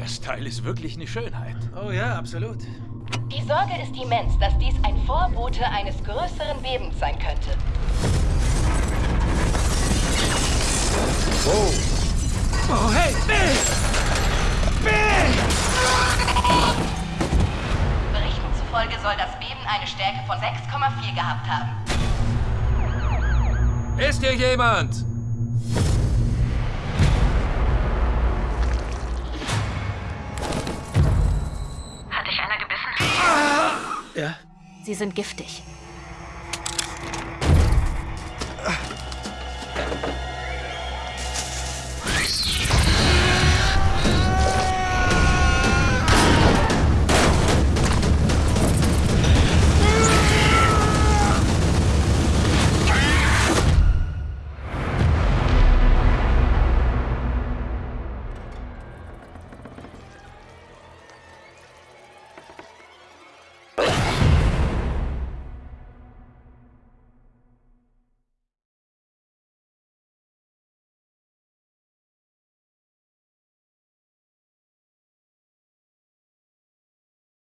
Das Teil ist wirklich eine Schönheit. Oh ja, absolut. Die Sorge ist immens, dass dies ein Vorbote eines größeren Bebens sein könnte. Wow. Oh, hey, Bill! Bill! Berichten zufolge soll das Beben eine Stärke von 6,4 gehabt haben. Ist hier jemand? Ja. Sie sind giftig.